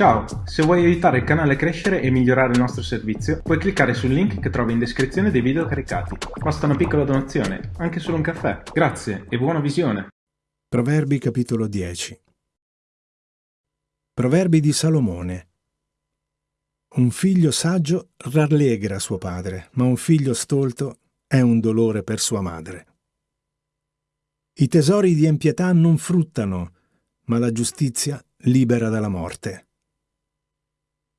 Ciao, se vuoi aiutare il canale a crescere e migliorare il nostro servizio, puoi cliccare sul link che trovi in descrizione dei video caricati. Basta una piccola donazione, anche solo un caffè. Grazie e buona visione. Proverbi capitolo 10 Proverbi di Salomone Un figlio saggio rallegra suo padre, ma un figlio stolto è un dolore per sua madre. I tesori di empietà non fruttano, ma la giustizia libera dalla morte.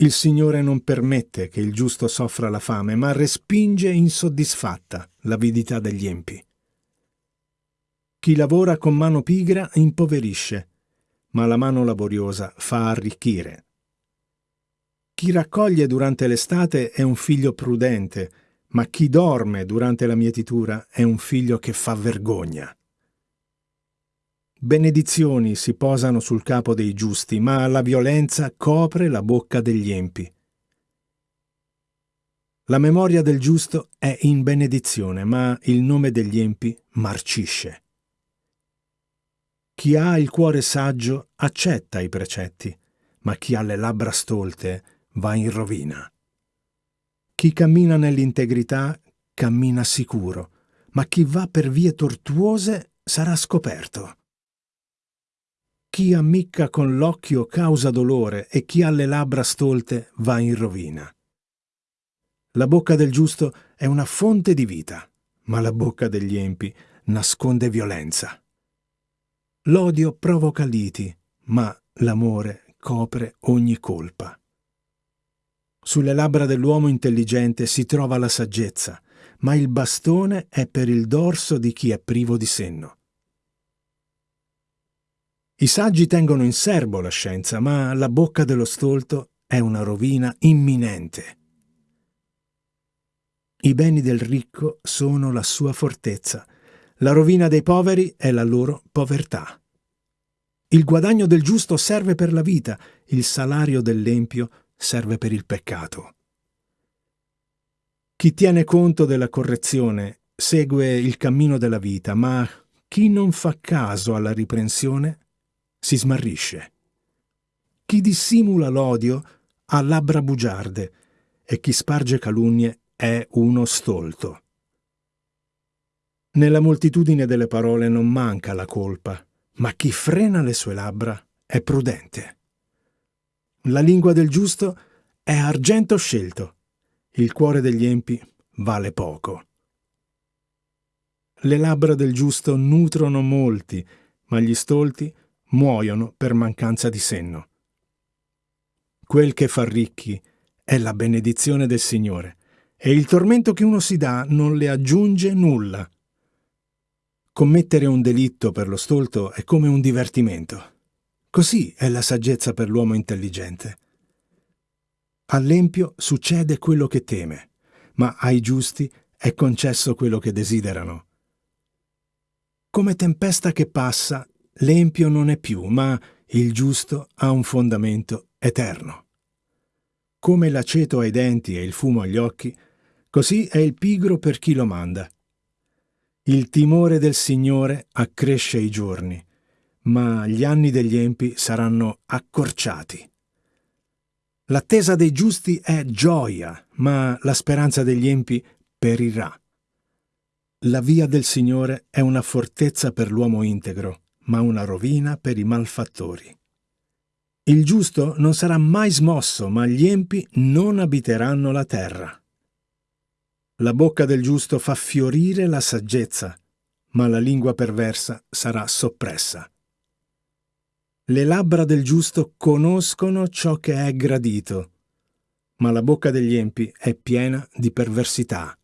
Il Signore non permette che il giusto soffra la fame, ma respinge insoddisfatta l'avidità degli empi. Chi lavora con mano pigra impoverisce, ma la mano laboriosa fa arricchire. Chi raccoglie durante l'estate è un figlio prudente, ma chi dorme durante la mietitura è un figlio che fa vergogna. Benedizioni si posano sul capo dei giusti, ma la violenza copre la bocca degli empi. La memoria del giusto è in benedizione, ma il nome degli empi marcisce. Chi ha il cuore saggio accetta i precetti, ma chi ha le labbra stolte va in rovina. Chi cammina nell'integrità cammina sicuro, ma chi va per vie tortuose sarà scoperto. Chi ammicca con l'occhio causa dolore e chi ha le labbra stolte va in rovina. La bocca del giusto è una fonte di vita, ma la bocca degli empi nasconde violenza. L'odio provoca liti, ma l'amore copre ogni colpa. Sulle labbra dell'uomo intelligente si trova la saggezza, ma il bastone è per il dorso di chi è privo di senno. I saggi tengono in serbo la scienza, ma la bocca dello stolto è una rovina imminente. I beni del ricco sono la sua fortezza, la rovina dei poveri è la loro povertà. Il guadagno del giusto serve per la vita, il salario dell'empio serve per il peccato. Chi tiene conto della correzione segue il cammino della vita, ma chi non fa caso alla riprensione si smarrisce. Chi dissimula l'odio ha labbra bugiarde e chi sparge calunnie è uno stolto. Nella moltitudine delle parole non manca la colpa, ma chi frena le sue labbra è prudente. La lingua del giusto è argento scelto, il cuore degli empi vale poco. Le labbra del giusto nutrono molti, ma gli stolti muoiono per mancanza di senno. Quel che fa ricchi è la benedizione del Signore, e il tormento che uno si dà non le aggiunge nulla. Commettere un delitto per lo stolto è come un divertimento. Così è la saggezza per l'uomo intelligente. All'empio succede quello che teme, ma ai giusti è concesso quello che desiderano. Come tempesta che passa L'empio non è più, ma il giusto ha un fondamento eterno. Come l'aceto ai denti e il fumo agli occhi, così è il pigro per chi lo manda. Il timore del Signore accresce i giorni, ma gli anni degli empi saranno accorciati. L'attesa dei giusti è gioia, ma la speranza degli empi perirà. La via del Signore è una fortezza per l'uomo integro, ma una rovina per i malfattori. Il giusto non sarà mai smosso, ma gli empi non abiteranno la terra. La bocca del giusto fa fiorire la saggezza, ma la lingua perversa sarà soppressa. Le labbra del giusto conoscono ciò che è gradito, ma la bocca degli empi è piena di perversità.